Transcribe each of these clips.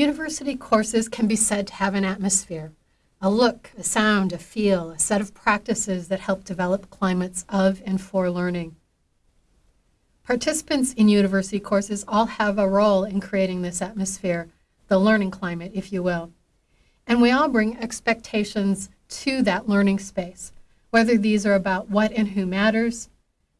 University courses can be said to have an atmosphere, a look, a sound, a feel, a set of practices that help develop climates of and for learning. Participants in university courses all have a role in creating this atmosphere, the learning climate, if you will. And we all bring expectations to that learning space, whether these are about what and who matters,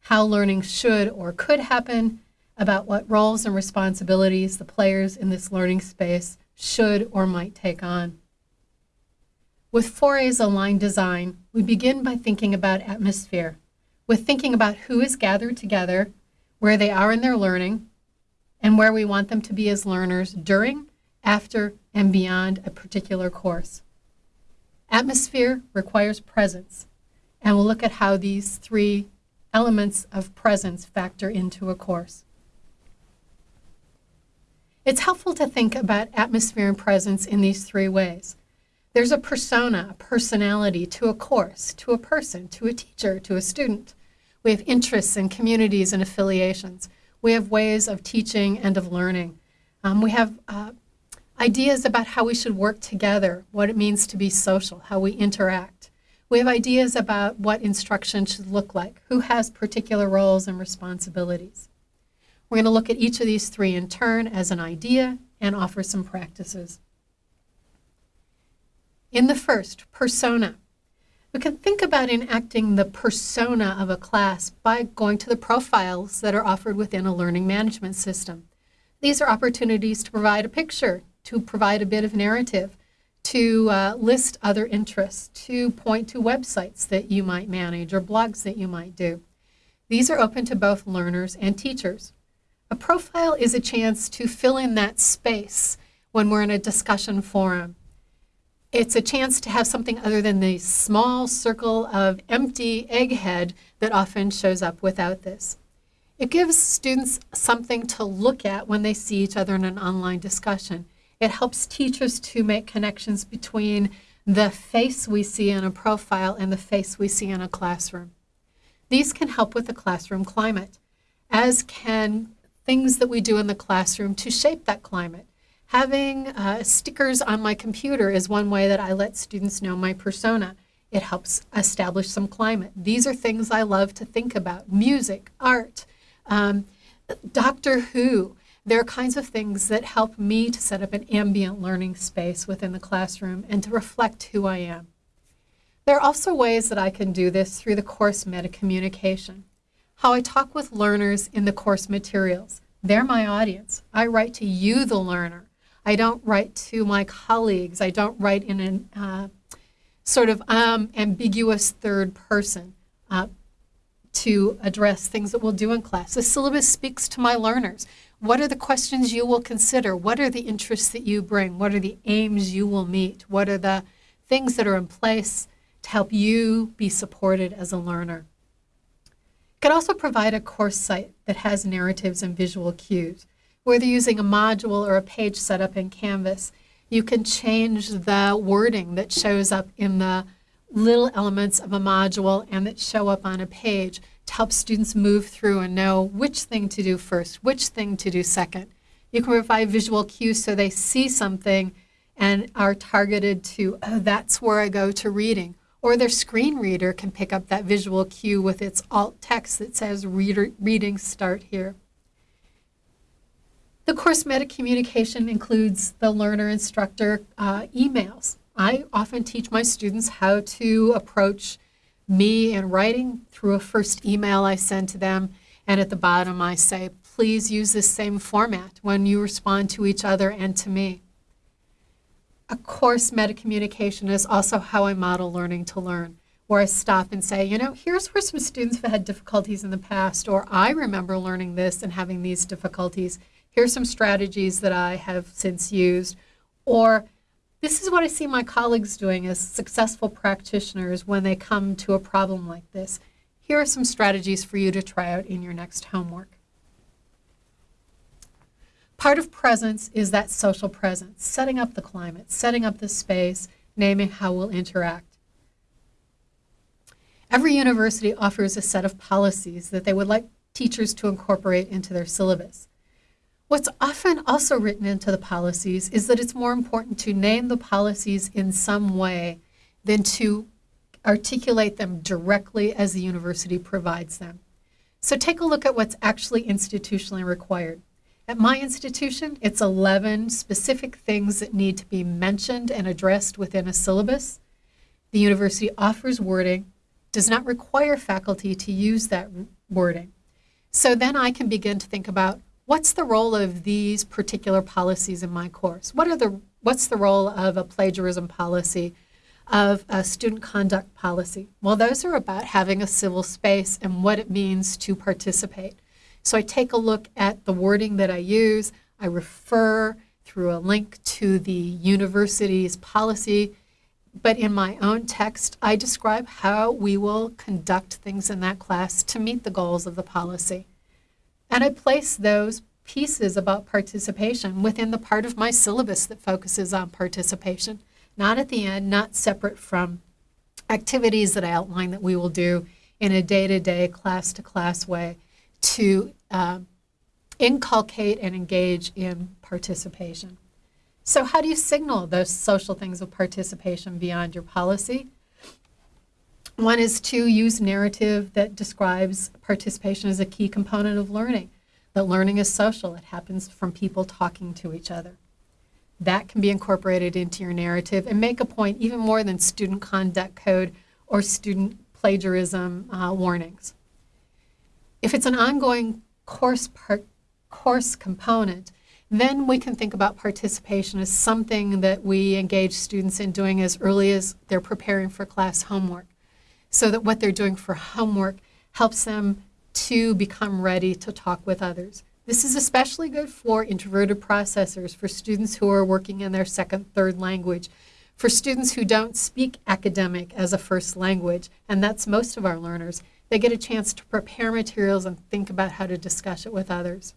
how learning should or could happen, about what roles and responsibilities the players in this learning space should or might take on. With 4A's aligned design, we begin by thinking about atmosphere, with thinking about who is gathered together, where they are in their learning, and where we want them to be as learners during, after, and beyond a particular course. Atmosphere requires presence, and we'll look at how these three elements of presence factor into a course. It's helpful to think about atmosphere and presence in these three ways. There's a persona, a personality to a course, to a person, to a teacher, to a student. We have interests and communities and affiliations. We have ways of teaching and of learning. Um, we have uh, ideas about how we should work together, what it means to be social, how we interact. We have ideas about what instruction should look like, who has particular roles and responsibilities. We're going to look at each of these three in turn as an idea and offer some practices. In the first, persona. We can think about enacting the persona of a class by going to the profiles that are offered within a learning management system. These are opportunities to provide a picture, to provide a bit of narrative, to uh, list other interests, to point to websites that you might manage or blogs that you might do. These are open to both learners and teachers. A profile is a chance to fill in that space when we're in a discussion forum. It's a chance to have something other than the small circle of empty egghead that often shows up without this. It gives students something to look at when they see each other in an online discussion. It helps teachers to make connections between the face we see in a profile and the face we see in a classroom. These can help with the classroom climate, as can things that we do in the classroom to shape that climate. Having uh, stickers on my computer is one way that I let students know my persona. It helps establish some climate. These are things I love to think about. Music, art, um, Doctor Who. There are kinds of things that help me to set up an ambient learning space within the classroom and to reflect who I am. There are also ways that I can do this through the course meta communication how I talk with learners in the course materials. They're my audience. I write to you, the learner. I don't write to my colleagues. I don't write in a uh, sort of um, ambiguous third person uh, to address things that we'll do in class. The syllabus speaks to my learners. What are the questions you will consider? What are the interests that you bring? What are the aims you will meet? What are the things that are in place to help you be supported as a learner? Could also provide a course site that has narratives and visual cues. Whether using a module or a page setup in Canvas, you can change the wording that shows up in the little elements of a module and that show up on a page to help students move through and know which thing to do first, which thing to do second. You can provide visual cues so they see something and are targeted to, oh, that's where I go to reading or their screen reader can pick up that visual cue with its alt text that says reader, reading start here. The course meta communication includes the learner-instructor uh, emails. I often teach my students how to approach me in writing through a first email I send to them, and at the bottom I say, please use this same format when you respond to each other and to me. A course meta communication is also how I model learning to learn, where I stop and say, you know, here's where some students have had difficulties in the past, or I remember learning this and having these difficulties. Here's some strategies that I have since used, or this is what I see my colleagues doing as successful practitioners when they come to a problem like this. Here are some strategies for you to try out in your next homework. Part of presence is that social presence, setting up the climate, setting up the space, naming how we'll interact. Every university offers a set of policies that they would like teachers to incorporate into their syllabus. What's often also written into the policies is that it's more important to name the policies in some way than to articulate them directly as the university provides them. So take a look at what's actually institutionally required. At my institution, it's 11 specific things that need to be mentioned and addressed within a syllabus. The university offers wording, does not require faculty to use that wording. So then I can begin to think about what's the role of these particular policies in my course? What are the, what's the role of a plagiarism policy, of a student conduct policy? Well, those are about having a civil space and what it means to participate. So I take a look at the wording that I use. I refer through a link to the university's policy. But in my own text, I describe how we will conduct things in that class to meet the goals of the policy. And I place those pieces about participation within the part of my syllabus that focuses on participation, not at the end, not separate from activities that I outline that we will do in a day-to-day, class-to-class way to uh, inculcate and engage in participation. So how do you signal those social things of participation beyond your policy? One is to use narrative that describes participation as a key component of learning, that learning is social. It happens from people talking to each other. That can be incorporated into your narrative and make a point even more than student conduct code or student plagiarism uh, warnings. If it's an ongoing course, part, course component, then we can think about participation as something that we engage students in doing as early as they're preparing for class homework so that what they're doing for homework helps them to become ready to talk with others. This is especially good for introverted processors, for students who are working in their second, third language, for students who don't speak academic as a first language, and that's most of our learners. They get a chance to prepare materials and think about how to discuss it with others.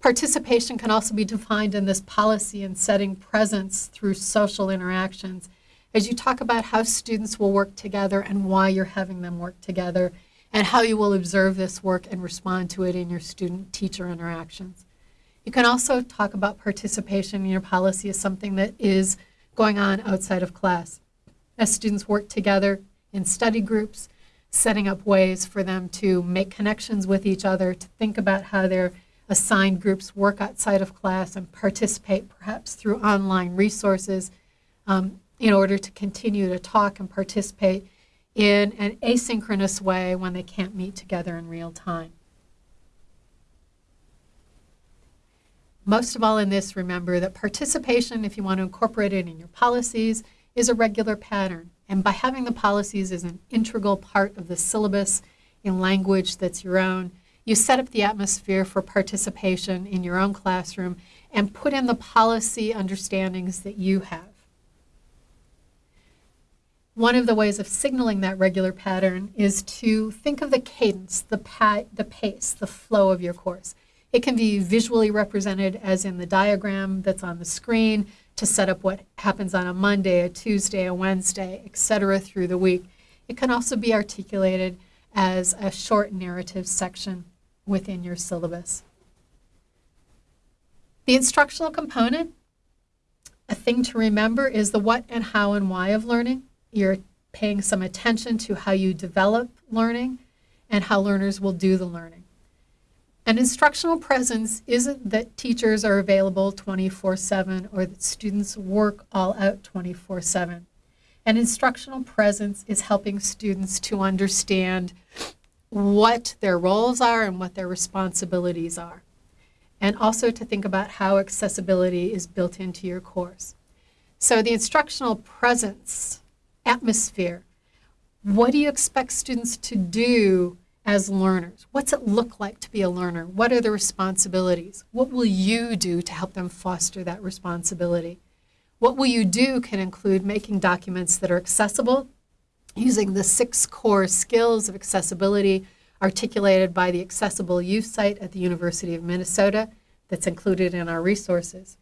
Participation can also be defined in this policy and setting presence through social interactions. As you talk about how students will work together and why you're having them work together, and how you will observe this work and respond to it in your student-teacher interactions. You can also talk about participation in your policy as something that is going on outside of class. As students work together in study groups, setting up ways for them to make connections with each other, to think about how their assigned groups work outside of class and participate perhaps through online resources um, in order to continue to talk and participate in an asynchronous way when they can't meet together in real time. Most of all in this, remember that participation, if you want to incorporate it in your policies, is a regular pattern. And by having the policies as an integral part of the syllabus in language that's your own, you set up the atmosphere for participation in your own classroom and put in the policy understandings that you have. One of the ways of signaling that regular pattern is to think of the cadence, the, pa the pace, the flow of your course. It can be visually represented as in the diagram that's on the screen to set up what happens on a Monday, a Tuesday, a Wednesday, etc. through the week. It can also be articulated as a short narrative section within your syllabus. The instructional component, a thing to remember is the what and how and why of learning. You're paying some attention to how you develop learning and how learners will do the learning. An instructional presence isn't that teachers are available 24-7 or that students work all out 24-7. An instructional presence is helping students to understand what their roles are and what their responsibilities are. And also to think about how accessibility is built into your course. So the instructional presence, atmosphere, what do you expect students to do as learners? What's it look like to be a learner? What are the responsibilities? What will you do to help them foster that responsibility? What will you do can include making documents that are accessible, using the six core skills of accessibility articulated by the Accessible U site at the University of Minnesota that's included in our resources.